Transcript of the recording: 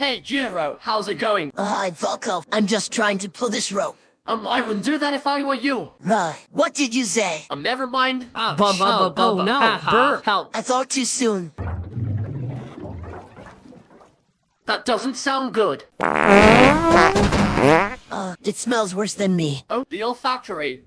Hey, Jiro, how's it going? Uh, hi, Volko. I'm just trying to pull this rope. Um, I wouldn't do that if I were you. Uh, what did you say? Um, never mind. Oh, bu bu bu Oh, no. uh. Burr. Help. I thought too soon. That doesn't sound good. Uh, it smells worse than me. Oh, the olfactory.